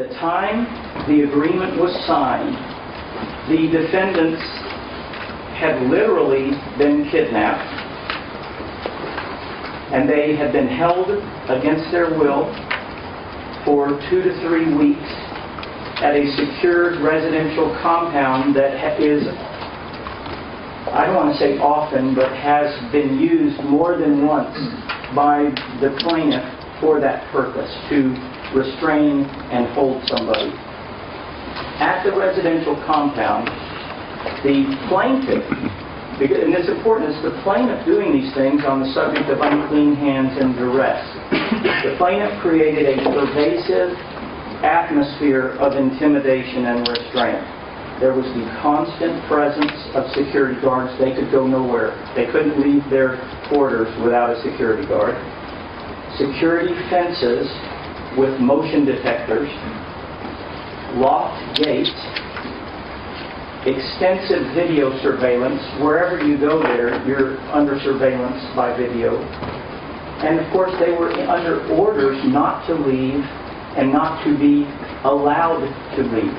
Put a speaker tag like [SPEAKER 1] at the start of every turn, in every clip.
[SPEAKER 1] the time the agreement was signed, the defendants had literally been kidnapped, and they had been held against their will for two to three weeks at a secured residential compound that is, I don't want to say often, but has been used more than once by the plaintiff for that purpose, to restrain and hold somebody. At the residential compound, the plaintiff, and it's important, it's the plaintiff doing these things on the subject of unclean hands and duress. The plaintiff created a pervasive atmosphere of intimidation and restraint. There was the constant presence of security guards. They could go nowhere. They couldn't leave their quarters without a security guard. Security fences with motion detectors, locked gates, extensive video surveillance. Wherever you go there, you're under surveillance by video. And of course, they were under orders not to leave and not to be allowed to leave.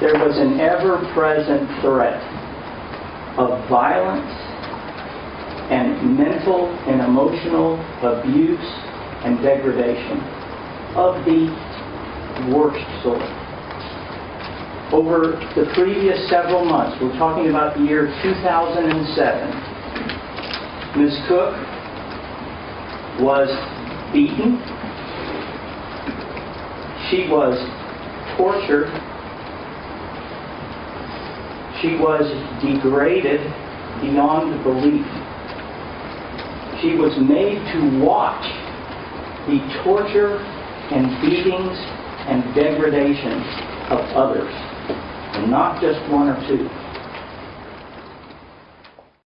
[SPEAKER 1] There was an ever-present threat of violence and mental and emotional abuse and degradation of the worst sort. Over the previous several months, we're talking about the year 2007, Ms. Cook was beaten, she was tortured, she was degraded beyond belief. She was made to watch the torture and beatings and degradation of others, and not just one or two.